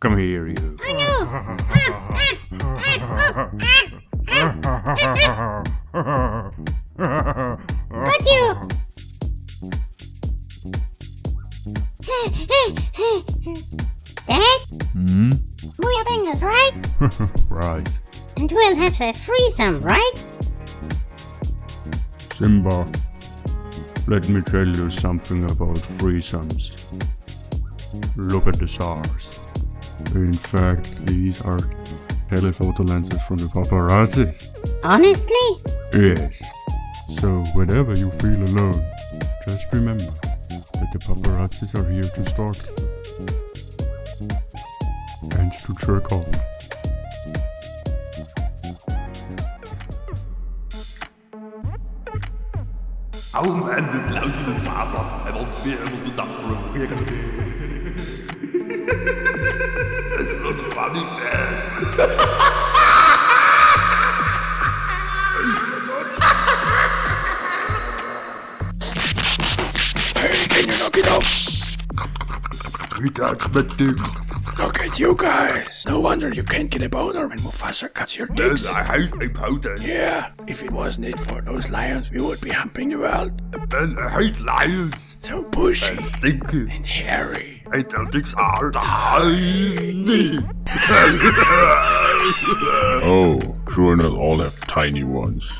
Come here, you. I know! Got you! Dad, Hmm? we are fingers, right? right. And we'll have a threesome, right? Simba, let me tell you something about threesomes. Look at the stars. In fact, these are telephoto lenses from the paparazzis. Honestly? Yes. So whenever you feel alone, just remember that the paparazzis are here to stalk you. And to jerk off. Hou hem en de blauwtje met Faza. En dan weer op de dag voor hem. Dat is funny, man. Hey, can you knock it off? That's my dick. Look at you guys. No wonder you can't get a boner when Mufasa cuts your dicks. I hate my powder. Yeah, if it wasn't it for those lions, we would be humping the world. And I hate lions. So bushy And stinky. and hairy. I don't think tiny. oh, sure enough, all have tiny ones.